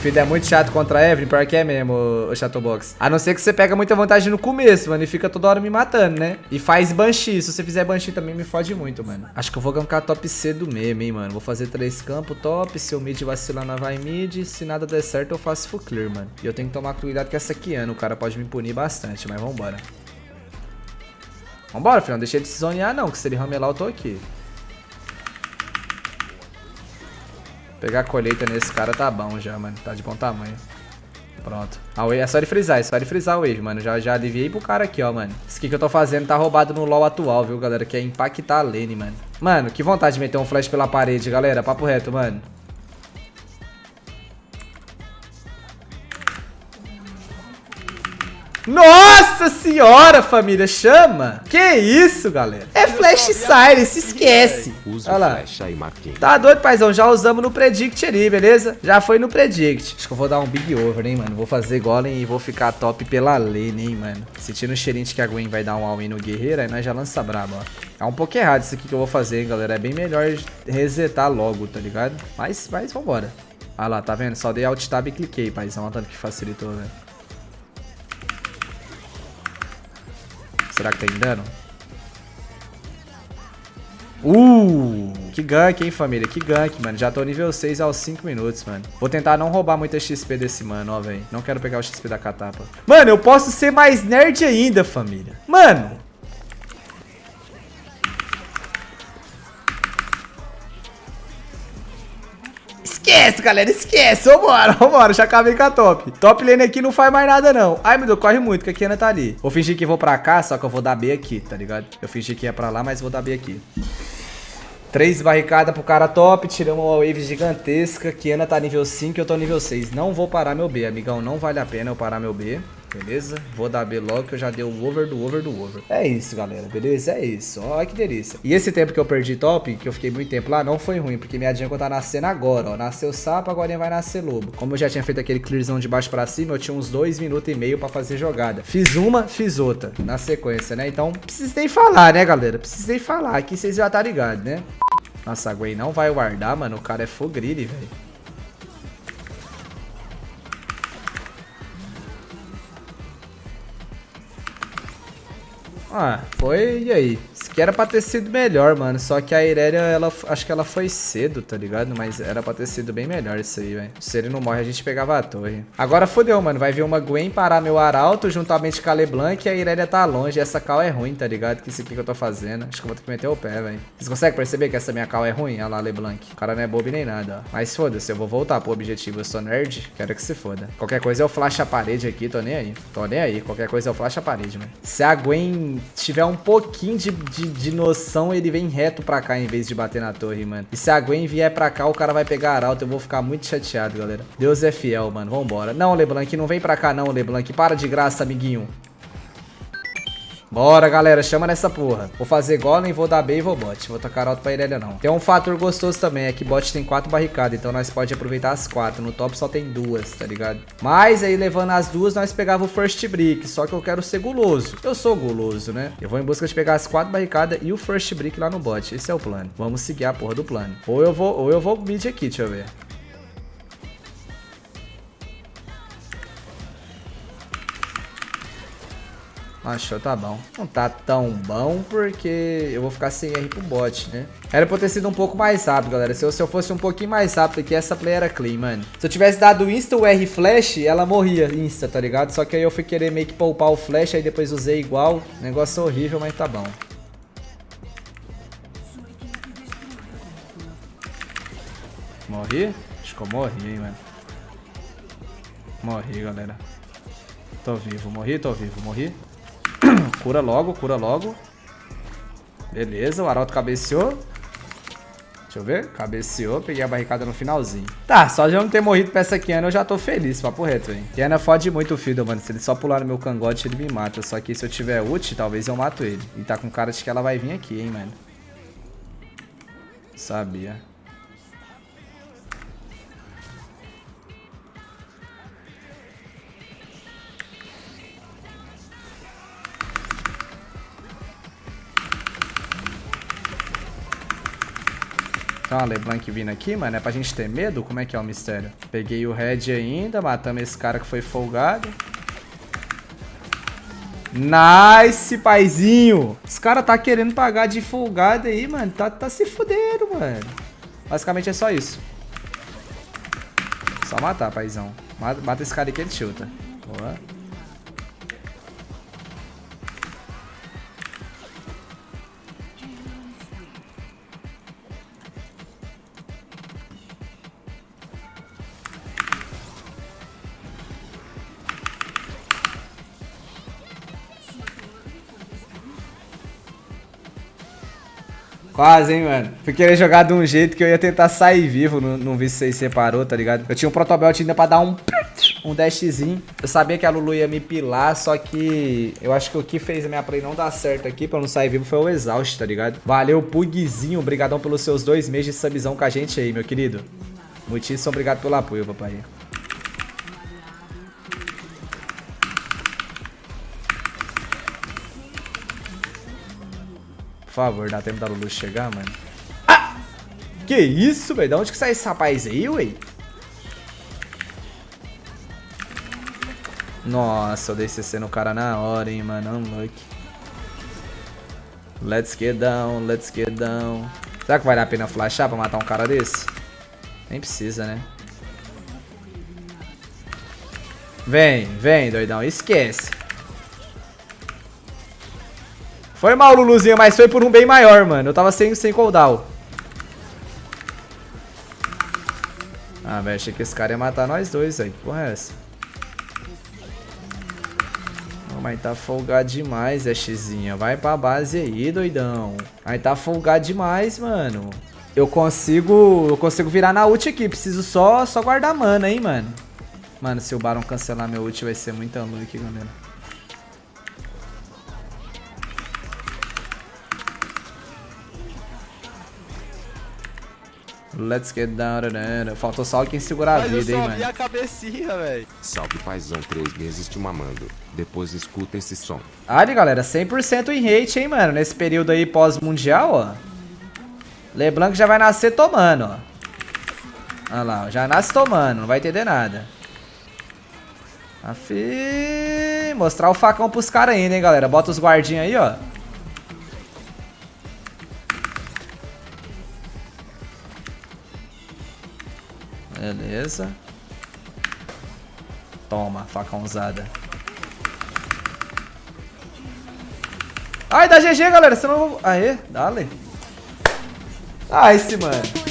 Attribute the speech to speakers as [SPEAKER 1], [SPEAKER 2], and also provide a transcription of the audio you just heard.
[SPEAKER 1] Filho, é muito chato contra a Evelyn, pior que é mesmo, o Chatterbox. A não ser que você pega muita vantagem no começo, mano, e fica toda hora me matando, né? E faz Banshee. Se você fizer Banshee também me fode muito, mano. Acho que eu vou gankar top C do mesmo, hein, mano. Vou fazer três campos top. Se o mid vacilar, não vai mid. Se nada der certo, eu faço full clear, mano. E eu tenho que tomar cuidado com essa Kiana. O cara pode me punir bastante, mas vambora. Vambora, filhão. Deixa ele se zonear, não, que se ele ramelar, eu tô aqui. Pegar a colheita nesse cara tá bom já, mano. Tá de bom tamanho. Pronto. A wave, é só ele frisar, é só ele frisar a wave, mano. Já, já aliviei pro cara aqui, ó, mano. Isso aqui que eu tô fazendo tá roubado no LoL atual, viu, galera? Que é impactar a lane, mano. Mano, que vontade de meter um flash pela parede, galera. Papo reto, mano. Nossa senhora, família, chama! Que isso, galera? Flash Siren, se esquece. Olha lá. Tá doido, paizão? Já usamos no Predict ali, beleza? Já foi no Predict. Acho que eu vou dar um Big Over, hein, mano? Vou fazer Golem e vou ficar top pela lane, hein, mano? Sentindo o cheirinho de que a Gwen vai dar um all-in no guerreiro, aí nós já lança brabo, ó. É um pouco errado isso aqui que eu vou fazer, hein, galera? É bem melhor resetar logo, tá ligado? Mas, mas vambora. Ah lá, tá vendo? Só dei Alt Tab e cliquei, paizão. Olha tanto que facilitou, velho. Será que tem dano? Uh! Que gank, hein, família? Que gank, mano. Já tô nível 6 aos 5 minutos, mano. Vou tentar não roubar muita XP desse mano, ó, velho. Não quero pegar o XP da catapa. Mano, eu posso ser mais nerd ainda, família. Mano, Esquece, galera, esquece. Vambora, vambora. Já acabei com a top. Top lane aqui não faz mais nada, não. Ai, meu Deus, corre muito, que a Kiana tá ali. Vou fingir que vou pra cá, só que eu vou dar B aqui, tá ligado? Eu fingi que ia pra lá, mas vou dar B aqui. Três barricadas pro cara top, tiramos uma wave gigantesca. Kiana tá nível 5 e eu tô nível 6. Não vou parar meu B, amigão. Não vale a pena eu parar meu B. Beleza? Vou dar B logo que eu já dei o over do over do over. É isso, galera. Beleza? É isso. Olha que delícia. E esse tempo que eu perdi top, que eu fiquei muito tempo lá, não foi ruim, porque minha jungle tá nascendo agora, ó. Nasceu sapo, agora vai nascer lobo. Como eu já tinha feito aquele clearzão de baixo pra cima, eu tinha uns dois minutos e meio pra fazer jogada. Fiz uma, fiz outra, na sequência, né? Então, precisei falar, né, galera? Precisei falar. Aqui vocês já tá ligado, né? Nossa, a Gwen não vai guardar, mano. O cara é fogrilhe, velho. Ah, foi. E aí? Aqui era pra ter sido melhor, mano. Só que a Irelia, ela, acho que ela foi cedo, tá ligado? Mas era pra ter sido bem melhor isso aí, velho. Se ele não morre, a gente pegava a torre. Agora fodeu, mano. Vai vir uma Gwen parar meu Arauto juntamente com a LeBlanc e a Irelia tá longe. Essa cal é ruim, tá ligado? Que isso aqui que eu tô fazendo. Acho que eu vou ter que meter o pé, velho. Vocês conseguem perceber que essa minha cal é ruim? Olha lá, LeBlanc. O cara não é bobo nem nada, ó. Mas foda-se, eu vou voltar pro objetivo. Eu sou nerd, quero que se foda. Qualquer coisa eu flash a parede aqui, tô nem aí. Tô nem aí. Qualquer coisa eu flash a parede, mano. Se a Gwen tiver um pouquinho de, de, de, noção, ele vem reto pra cá em vez de bater na torre, mano. E se a Gwen vier pra cá, o cara vai pegar arauto. Eu vou ficar muito chateado, galera. Deus é fiel, mano. Vambora. Não, Leblanc, não vem pra cá não, Leblanc. Para de graça, amiguinho. Bora, galera, chama nessa porra. Vou fazer golem, vou dar B e vou bot. Vou tacar alto pra Irelia, não. Tem um fator gostoso também, é que bot tem quatro barricadas, então nós pode aproveitar as quatro. No top só tem duas, tá ligado? Mas aí, levando as duas, nós pegava o first brick, só que eu quero ser guloso. Eu sou guloso, né? Eu vou em busca de pegar as quatro barricadas e o first brick lá no bot. Esse é o plano. Vamos seguir a porra do plano. Ou eu vou, ou eu vou mid aqui, deixa eu ver. Achou, tá bom. Não tá tão bom porque eu vou ficar sem R pro bot, né? Era pra ter sido um pouco mais rápido, galera. Se eu, se eu fosse um pouquinho mais rápido aqui, essa play era clean, mano. Se eu tivesse dado insta o R flash, ela morria insta, tá ligado? Só que aí eu fui querer meio que poupar o flash, aí depois usei igual. Negócio horrível, mas tá bom. Morri? Acho que eu morri, hein, mano. Morri, galera. Tô vivo, morri, tô vivo, morri. Cura logo, cura logo. Beleza, o Arauto cabeceou. Deixa eu ver. Cabeceou, peguei a barricada no finalzinho. Tá, só de eu não ter morrido pra essa Kiana, eu já tô feliz, papo reto, hein. Kiana fode muito o Fiddle, mano. Se ele só pular no meu cangote, ele me mata. Só que se eu tiver ult, talvez eu mato ele. E tá com cara de que ela vai vir aqui, hein, mano. Sabia. Tem uma LeBlanc vindo aqui, mano. É pra gente ter medo? Como é que é o mistério? Peguei o Red ainda, matamos esse cara que foi folgado. Nice, paizinho. Os caras tá querendo pagar de folgado aí, mano. Tá, tá se fudendo, mano. Basicamente é só isso. Só matar, paizão. Mata, mata esse cara aqui, ele chuta. Boa. Quase, hein, mano. Fui querer jogar de um jeito que eu ia tentar sair vivo. Não, não vi se vocês separou, tá ligado? Eu tinha um protobelt ainda pra dar um... Um dashzinho. Eu sabia que a Lulu ia me pilar, só que... Eu acho que o que fez a minha play não dar certo aqui pra não sair vivo foi o exaust, tá ligado? Valeu, Pugzinho. Obrigadão pelos seus dois meses de subzão com a gente aí, meu querido. Muitíssimo obrigado pelo apoio, papai. Favor, dá tempo da Lulu chegar, mano. Ah! Que isso, velho? Da onde que sai esse rapaz aí, ué? Nossa, eu dei CC no cara na hora, hein, mano. Unlucky. Let's get down, let's get down. Será que vale a pena flashar pra matar um cara desse? Nem precisa, né? Vem, vem, doidão. Esquece. Foi mal, Luluzinho, mas foi por um bem maior, mano. Eu tava sem, sem cooldown. Ah, velho, achei que esse cara ia matar nós dois, aí. Porra é essa? Oh, mas tá folgado demais, Ashzinha. Vai pra base aí, doidão. Aí tá folgado demais, mano. Eu consigo eu consigo virar na ult aqui. Preciso só, só guardar mana, hein, mano. Mano, se o Baron cancelar meu ult vai ser muito aqui, galera. Let's get down. Faltou só quem segurar a vida, hein, mano.
[SPEAKER 2] a cabecinha, velho.
[SPEAKER 3] Salve, paizão. Três meses te mamando. Depois escuta esse som.
[SPEAKER 1] Ali, galera. 100% em hate, hein, mano. Nesse período aí pós-mundial, ó. LeBlanc já vai nascer tomando, ó. Olha lá, já nasce tomando. Não vai entender nada. Afi... Mostrar o facão pros caras ainda, hein, galera. Bota os guardinhos aí, ó. Beleza. Toma, faca usada. Ai, dá GG, galera. Senão eu vou... Aê, dale. Ah, esse, mano.